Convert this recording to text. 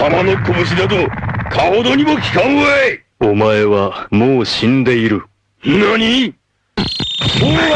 様の拳だと、かほどにも効かんわいお前はもう死んでいる。何？お ら